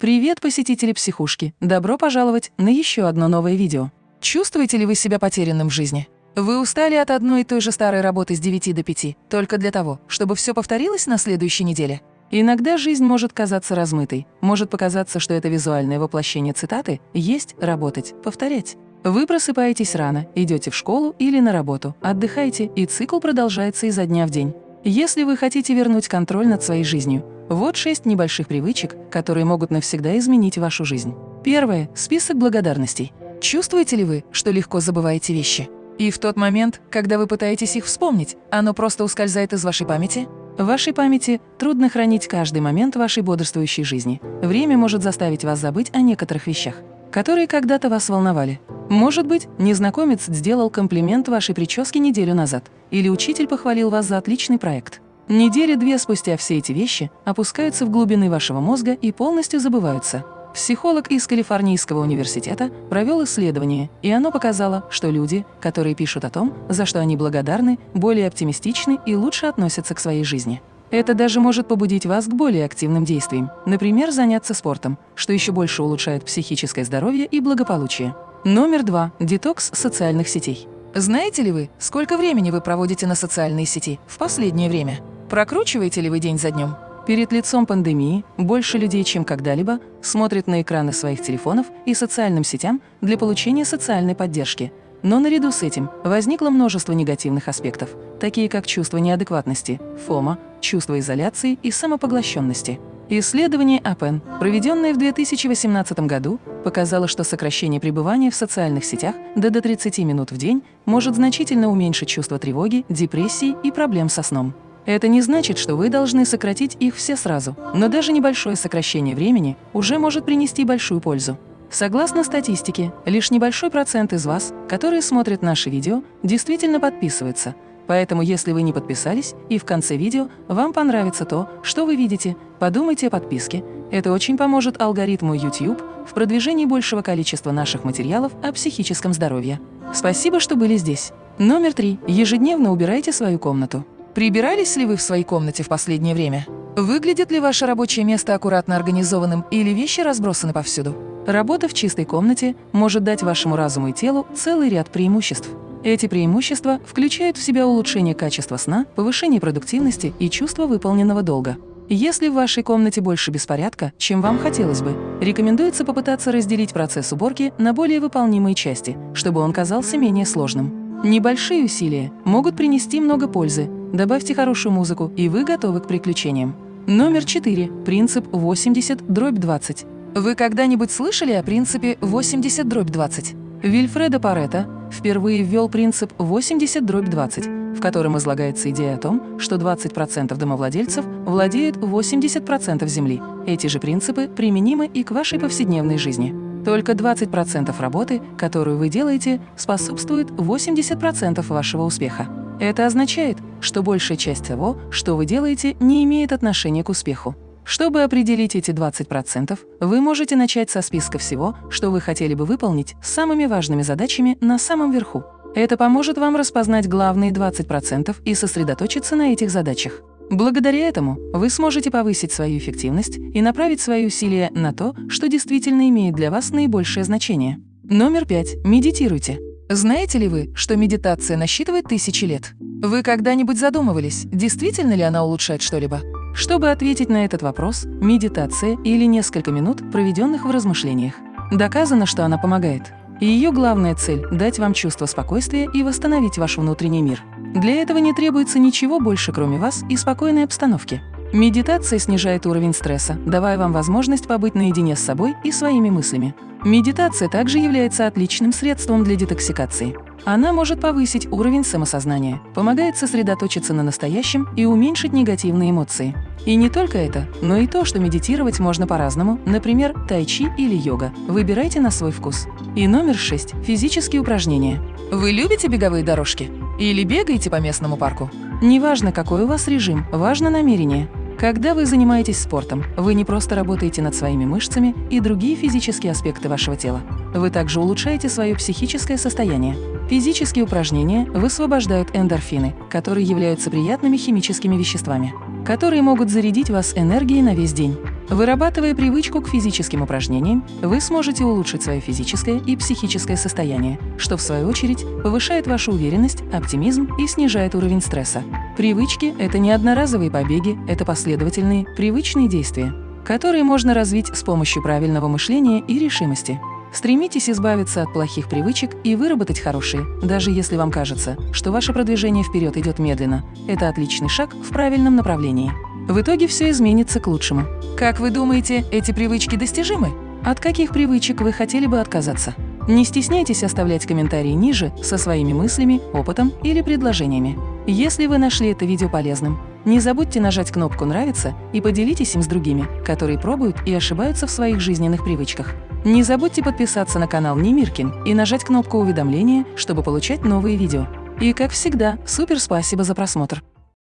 Привет, посетители психушки! Добро пожаловать на еще одно новое видео. Чувствуете ли вы себя потерянным в жизни? Вы устали от одной и той же старой работы с 9 до 5, только для того, чтобы все повторилось на следующей неделе? Иногда жизнь может казаться размытой, может показаться, что это визуальное воплощение цитаты «есть, работать, повторять». Вы просыпаетесь рано, идете в школу или на работу, отдыхаете, и цикл продолжается изо дня в день. Если вы хотите вернуть контроль над своей жизнью, вот шесть небольших привычек, которые могут навсегда изменить вашу жизнь. Первое – список благодарностей. Чувствуете ли вы, что легко забываете вещи? И в тот момент, когда вы пытаетесь их вспомнить, оно просто ускользает из вашей памяти? В вашей памяти трудно хранить каждый момент вашей бодрствующей жизни. Время может заставить вас забыть о некоторых вещах, которые когда-то вас волновали. Может быть, незнакомец сделал комплимент вашей прическе неделю назад, или учитель похвалил вас за отличный проект. Недели две спустя все эти вещи опускаются в глубины вашего мозга и полностью забываются. Психолог из Калифорнийского университета провел исследование, и оно показало, что люди, которые пишут о том, за что они благодарны, более оптимистичны и лучше относятся к своей жизни. Это даже может побудить вас к более активным действиям, например, заняться спортом, что еще больше улучшает психическое здоровье и благополучие. Номер два. Детокс социальных сетей. Знаете ли вы, сколько времени вы проводите на социальные сети в последнее время? Прокручиваете ли вы день за днем? Перед лицом пандемии больше людей, чем когда-либо, смотрят на экраны своих телефонов и социальным сетям для получения социальной поддержки. Но наряду с этим возникло множество негативных аспектов, такие как чувство неадекватности, фома, чувство изоляции и самопоглощенности. Исследование АПЕН, проведенное в 2018 году, показало, что сокращение пребывания в социальных сетях до, до 30 минут в день может значительно уменьшить чувство тревоги, депрессии и проблем со сном. Это не значит, что вы должны сократить их все сразу, но даже небольшое сокращение времени уже может принести большую пользу. Согласно статистике, лишь небольшой процент из вас, которые смотрят наши видео, действительно подписывается. Поэтому, если вы не подписались и в конце видео вам понравится то, что вы видите, подумайте о подписке. Это очень поможет алгоритму YouTube в продвижении большего количества наших материалов о психическом здоровье. Спасибо, что были здесь. Номер три. Ежедневно убирайте свою комнату. Прибирались ли вы в своей комнате в последнее время? Выглядит ли ваше рабочее место аккуратно организованным или вещи разбросаны повсюду? Работа в чистой комнате может дать вашему разуму и телу целый ряд преимуществ. Эти преимущества включают в себя улучшение качества сна, повышение продуктивности и чувство выполненного долга. Если в вашей комнате больше беспорядка, чем вам хотелось бы, рекомендуется попытаться разделить процесс уборки на более выполнимые части, чтобы он казался менее сложным. Небольшие усилия могут принести много пользы, Добавьте хорошую музыку, и вы готовы к приключениям. Номер 4. Принцип 80 дробь 20. Вы когда-нибудь слышали о принципе 80 дробь 20? Вильфредо Паретто впервые ввел принцип 80 дробь 20, в котором излагается идея о том, что 20% домовладельцев владеют 80% земли. Эти же принципы применимы и к вашей повседневной жизни. Только 20% работы, которую вы делаете, способствует 80% вашего успеха. Это означает, что большая часть того, что вы делаете, не имеет отношения к успеху. Чтобы определить эти 20%, вы можете начать со списка всего, что вы хотели бы выполнить с самыми важными задачами на самом верху. Это поможет вам распознать главные 20% и сосредоточиться на этих задачах. Благодаря этому вы сможете повысить свою эффективность и направить свои усилия на то, что действительно имеет для вас наибольшее значение. Номер пять. Медитируйте. Знаете ли вы, что медитация насчитывает тысячи лет? Вы когда-нибудь задумывались, действительно ли она улучшает что-либо? Чтобы ответить на этот вопрос, медитация или несколько минут, проведенных в размышлениях. Доказано, что она помогает. И ее главная цель – дать вам чувство спокойствия и восстановить ваш внутренний мир. Для этого не требуется ничего больше, кроме вас и спокойной обстановки. Медитация снижает уровень стресса, давая вам возможность побыть наедине с собой и своими мыслями. Медитация также является отличным средством для детоксикации. Она может повысить уровень самосознания, помогает сосредоточиться на настоящем и уменьшить негативные эмоции. И не только это, но и то, что медитировать можно по-разному, например, тайчи или йога. Выбирайте на свой вкус. И номер шесть – физические упражнения. Вы любите беговые дорожки? Или бегаете по местному парку? Неважно, какой у вас режим, важно намерение. Когда вы занимаетесь спортом, вы не просто работаете над своими мышцами и другие физические аспекты вашего тела. Вы также улучшаете свое психическое состояние. Физические упражнения высвобождают эндорфины, которые являются приятными химическими веществами, которые могут зарядить вас энергией на весь день. Вырабатывая привычку к физическим упражнениям, вы сможете улучшить свое физическое и психическое состояние, что в свою очередь повышает вашу уверенность, оптимизм и снижает уровень стресса. Привычки – это не одноразовые побеги, это последовательные, привычные действия, которые можно развить с помощью правильного мышления и решимости. Стремитесь избавиться от плохих привычек и выработать хорошие, даже если вам кажется, что ваше продвижение вперед идет медленно. Это отличный шаг в правильном направлении. В итоге все изменится к лучшему. Как вы думаете, эти привычки достижимы? От каких привычек вы хотели бы отказаться? Не стесняйтесь оставлять комментарии ниже со своими мыслями, опытом или предложениями. Если вы нашли это видео полезным, не забудьте нажать кнопку «Нравится» и поделитесь им с другими, которые пробуют и ошибаются в своих жизненных привычках. Не забудьте подписаться на канал Немиркин и нажать кнопку уведомления, чтобы получать новые видео. И, как всегда, супер спасибо за просмотр!